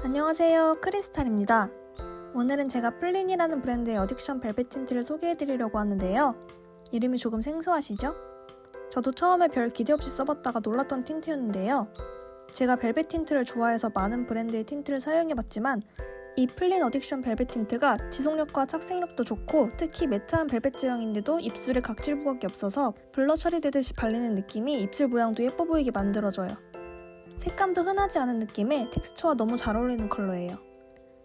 안녕하세요. 크리스탈입니다. 오늘은 제가 플린이라는 브랜드의 Addiction 벨벳 틴트를 소개해드리려고 하는데요. 이름이 조금 생소하시죠? 저도 처음에 별 기대 없이 써봤다가 놀랐던 틴트였는데요. 제가 벨벳 틴트를 좋아해서 많은 브랜드의 틴트를 사용해봤지만 이 플린 Addiction 벨벳 틴트가 지속력과 착색력도 좋고 특히 matte한 벨벳 제형인데도 입술에 각질 부각이 없어서 blur 처리되듯이 발리는 느낌이 입술 모양도 예뻐 보이게 만들어줘요 색감도 흔하지 않은 느낌에 텍스처와 너무 잘 어울리는 컬러예요.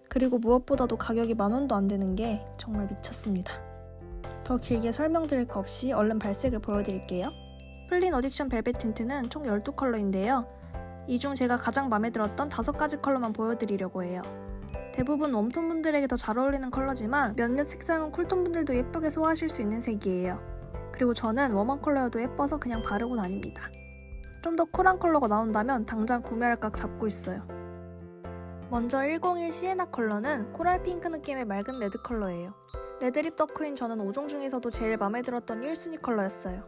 그리고 무엇보다도 가격이 만원도 안 되는 게 정말 미쳤습니다. 더 길게 설명드릴 거 없이 얼른 발색을 보여드릴게요. 플린 Addiction 벨벳 틴트는 총 12컬러인데요. 이 중 제가 가장 마음에 들었던 5가지 컬러만 보여드리려고 해요. 대부분 warm tone 분들에게 더 잘 어울리는 컬러지만 몇몇 색상은 cool tone 분들도 예쁘게 소화하실 수 있는 색이에요. 그리고 저는 warm한 컬러여도 예뻐서 그냥 바르고 다닙니다. 좀 더 cool한 컬러가 나온다면 당장 구매할 각 잡고 있어요. 먼저 101 Sienna 컬러는 coral 핑크 느낌의 맑은 red 컬러예요. Red lip 덕후인 저는 5종 중에서도 제일 마음에 들었던 1순위 컬러였어요.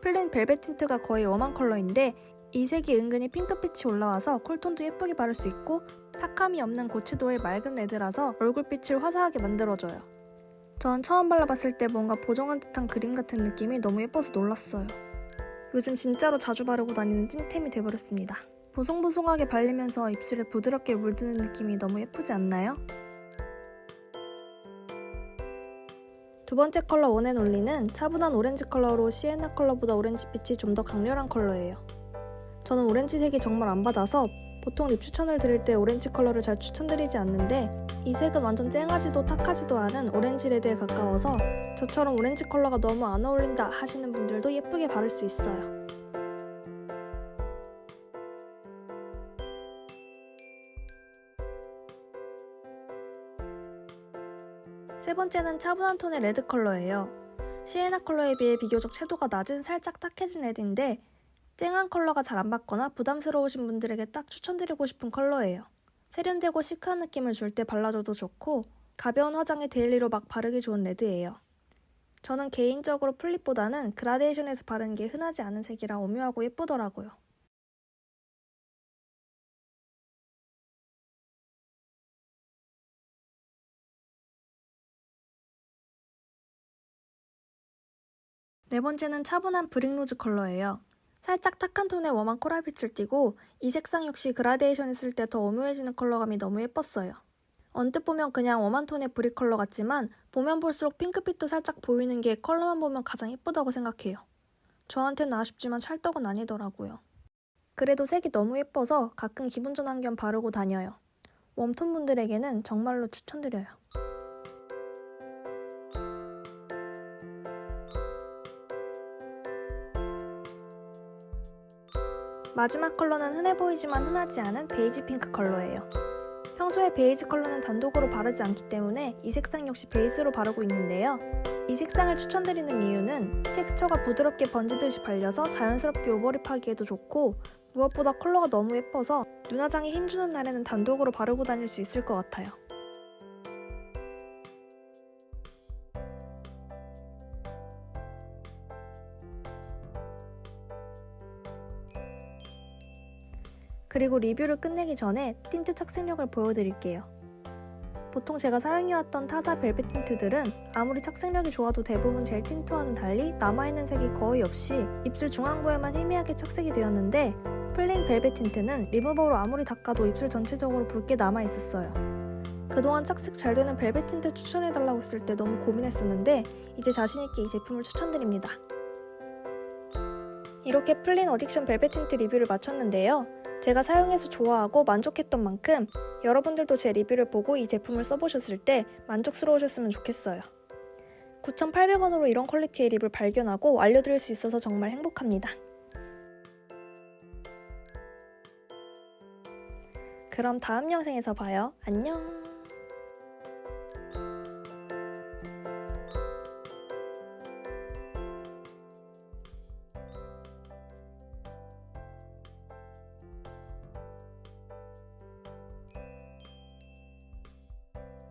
플린 벨벳 틴트가 거의 warm한 컬러인데 이 색이 은근히 핑크빛이 올라와서 cool tone도 예쁘게 바를 수 있고 탁함이 없는 고채도의 맑은 red라서 얼굴빛을 화사하게 만들어줘요. 전 처음 발라봤을 때 뭔가 보정한 듯한 그림 같은 느낌이 너무 예뻐서 놀랐어요. 요즘 진짜로 자주 바르고 다니는 찐템이 돼버렸습니다. 보송보송하게 발리면서 입술에 부드럽게 물드는 느낌이 너무 예쁘지 않나요? 두 번째 컬러 One and Only는 차분한 오렌지 컬러로 Sienna 컬러보다 오렌지빛이 좀 더 강렬한 컬러예요. 저는 오렌지색이 정말 안 받아서 보통 lip 추천을 드릴 때 오렌지 컬러를 잘 추천드리지 않는데 이 색은 완전 쨍하지도 탁하지도 않은 오렌지 red에 가까워서 저처럼 오렌지 컬러가 너무 안 어울린다 하시는 분들도 예쁘게 바를 수 있어요. 세 번째는 차분한 톤의 red 컬러예요. Sienna 컬러에 비해 비교적 채도가 낮은 살짝 탁해진 red인데 쨍한 컬러가 잘안 받거나 부담스러우신 분들에게 딱 추천드리고 싶은 컬러예요. 세련되고 chic한 느낌을 줄 때 발라줘도 좋고 가벼운 화장에 daily로 막 바르기 좋은 red예요. 저는 개인적으로 full lip보다는 그라데이션해서 바르는 게 흔하지 않은 색이라 오묘하고 예쁘더라고요. 네 번째는 차분한 brick rose 컬러예요. 살짝 탁한 톤의 warm한 coral빛을 띠고 이 색상 역시 그라데이션 했을 때 더 오묘해지는 컬러감이 너무 예뻤어요. 언뜻 보면 그냥 warm한 톤의 brick 컬러 같지만 보면 볼수록 핑크빛도 살짝 보이는 게 컬러만 보면 가장 예쁘다고 생각해요. 저한테는 아쉽지만 찰떡은 아니더라고요. 그래도 색이 너무 예뻐서 가끔 기분 전환 겸 바르고 다녀요. Warm tone 분들에게는 정말로 추천드려요. 마지막 컬러는 흔해 보이지만 흔하지 않은 베이지 핑크 컬러예요. 평소에 베이지 컬러는 단독으로 바르지 않기 때문에 이 색상 역시 베이스로 바르고 있는데요. 이 색상을 추천드리는 이유는 텍스처가 부드럽게 번지듯이 발려서 자연스럽게 오버립하기에도 좋고 무엇보다 컬러가 너무 예뻐서 눈화장에 힘주는 날에는 단독으로 바르고 다닐 수 있을 것 같아요. 그리고 리뷰를 끝내기 전에 틴트 착색력을 보여드릴게요. 보통 제가 사용해왔던 타사 벨벳 틴트들은 아무리 착색력이 좋아도 대부분 젤 틴트와는 달리 남아있는 색이 거의 없이 입술 중앙부에만 희미하게 착색이 되었는데 플린 벨벳 틴트는 리무버로 아무리 닦아도 입술 전체적으로 붉게 남아있었어요. 그동안 착색 잘 되는 벨벳 틴트 추천해달라고 했을 때 너무 고민했었는데 이제 자신있게 이 제품을 추천드립니다. 이렇게 플린 어딕션 벨벳 틴트 리뷰를 마쳤는데요. 제가 사용해서 좋아하고 만족했던 만큼 여러분들도 제 리뷰를 보고 이 제품을 써보셨을 때 만족스러우셨으면 좋겠어요. 9,800원으로 이런 퀄리티의 립을 발견하고 알려드릴 수 있어서 정말 행복합니다. 그럼 다음 영상에서 봐요. 안녕!